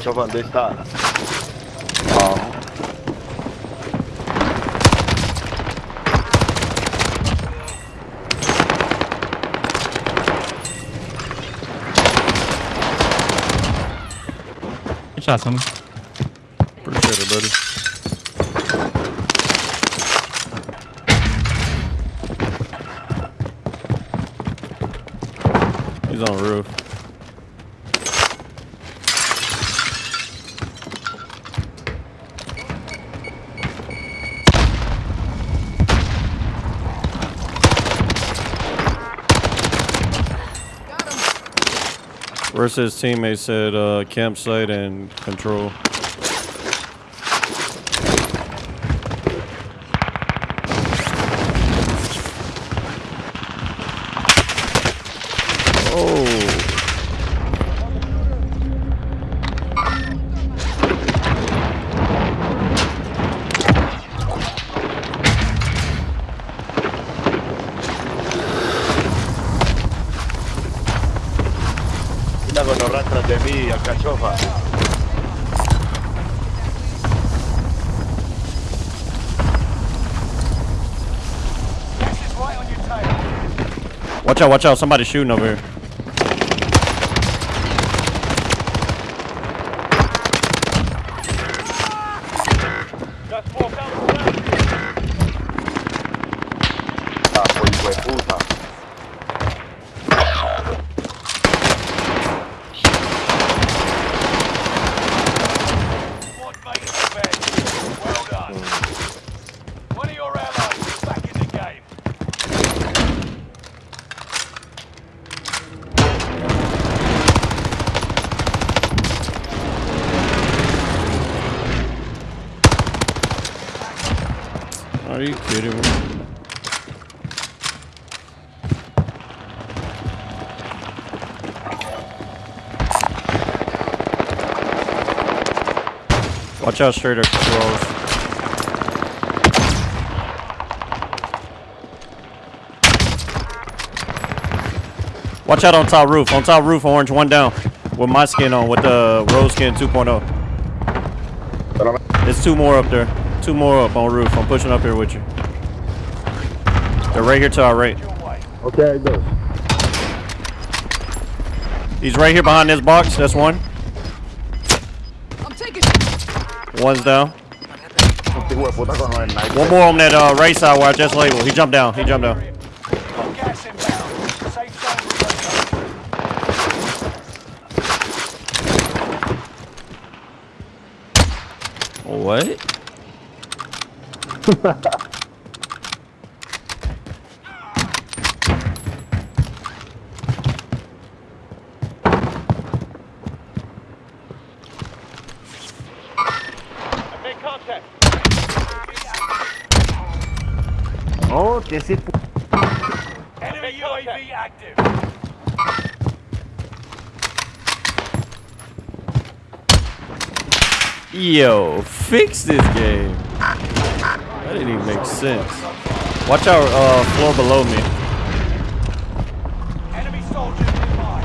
Watch of Us tá... Calma. Shot someone. Pretty sure, buddy. Where's teammates teammate said uh, campsite and control. Oh. Watch out, watch out. Somebody's shooting over here. Ah, pues, hijo de puta. Squad mate is dead. Well done. One of your allies is back in the game. Are you kidding me? Watch out straight across. Watch out on top roof. On top roof, orange, one down. With my skin on, with the rose skin 2.0. There's two more up there. Two more up on roof. I'm pushing up here with you. They're right here to our right. Your way. Okay, dos. He's right here behind this box. That's one. I'm taking One's down. Este hijo de puta con los snipers. One more on that uh, right side where I just labeled. He jumped down. He jumped down. Got gas inbound. Safe zone relocated. What? Make contact. Oh, que ese pu- Enemy UAV active. Yo, fix this game. That didn't even make sense. Watch out, uh, floor below me. Enemy soldiers nearby.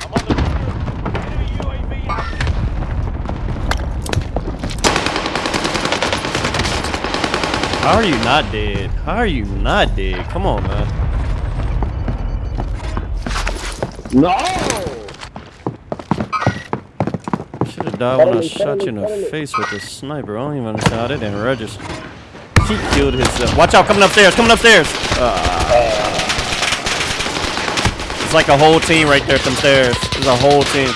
I'm on the Enemy UAV active. How are you not dead? How are you not dead? Come on, man. No! When I shot you in the face with the sniper. I don't even how that didn't register. He killed himself. Watch out, coming upstairs, coming upstairs. Ah. It's like a whole team right there, some stairs. There's a whole team.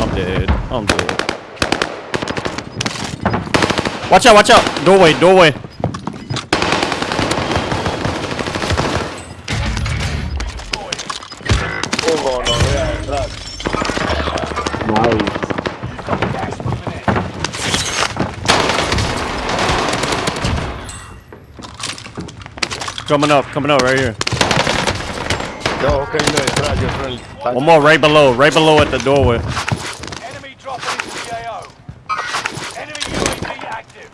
I'm dead. I'm dead. Watch out, watch out. Doorway, doorway. Hugo, no vea detrás. Nice. Gas moving in. Coming up, coming up right here. No, que vino detrás, yo soy el... One more right below, right below at the doorway. Enemy dropping into the AO. Enemy UAV active.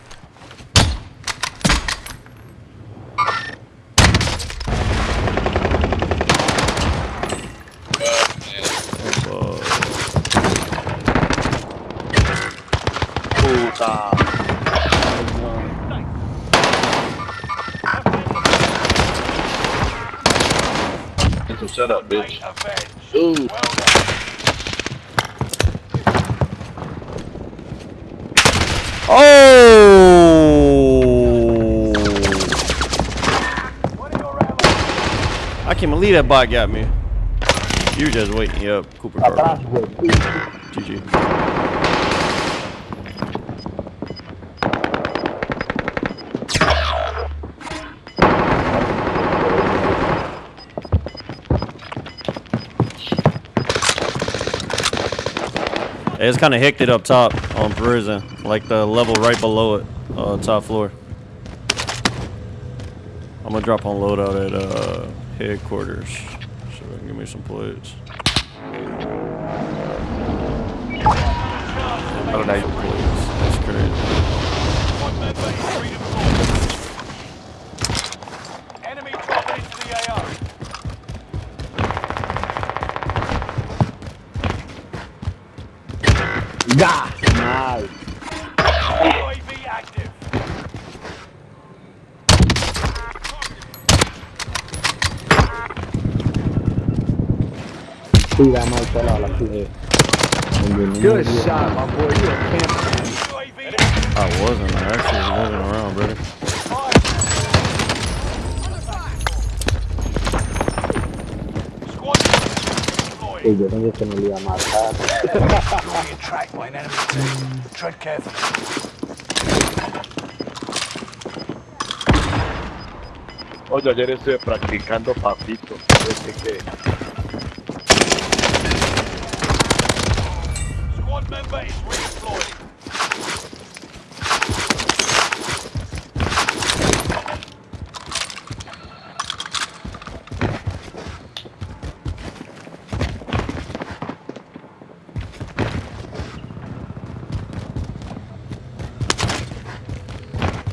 Puta. Shut up, bitch. Ooh. Oh! One of your allies. I can't believe that bot got me. You were just waiting up, Cooper Atrás, Carter. GG. It's kind of hicked it up top on prison, like the level right below it, uh, top floor. I'm gonna drop on loadout at uh, headquarters, so they can give me some plates. Para la Plates. That's crazy. Good shot, my boy. You a. I wasn't. Actually wasn't around, brother. Sí, yo que me lo iba a matar. Tread carefully. Oye, ayer estuve practicando papito. Member is redeployed.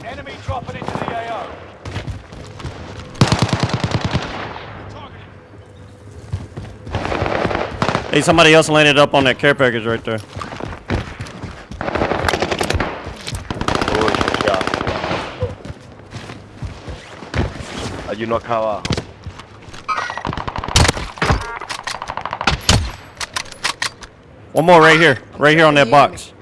Enemy dropping into the AO. Hey, somebody else landed up on that care package right there. Uno acá abajo. One more right here, right here on that box.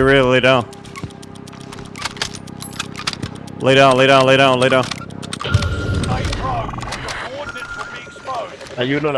Get ready to lay down. Lay down, lay down, lay down, lay down. Stay probe. Your coordinates will be exposed. Hay uno en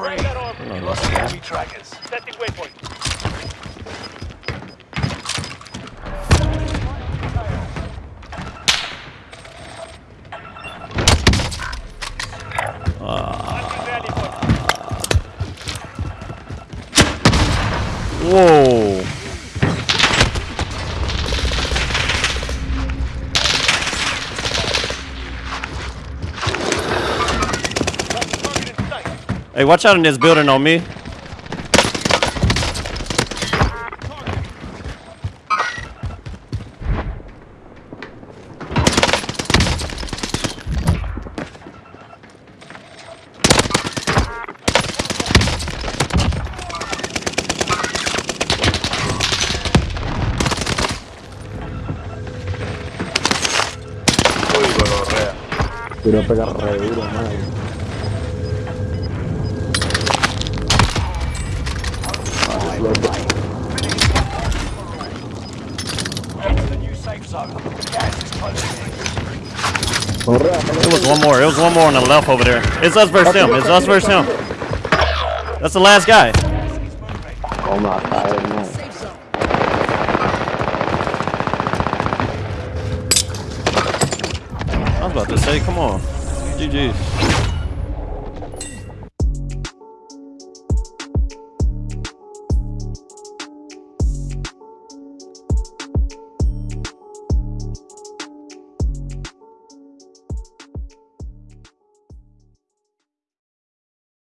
You can breathe. You lost the enemy trackers. Setting waypoint. Hey, watch out in this building on me. Uy, gonorrea. Quiero pegar re duro, madre. It was one more. It was one more on the left over there. It's us versus him. It's us versus him. That's the last guy. No. Safe zone. I was about to say, come on. GG's.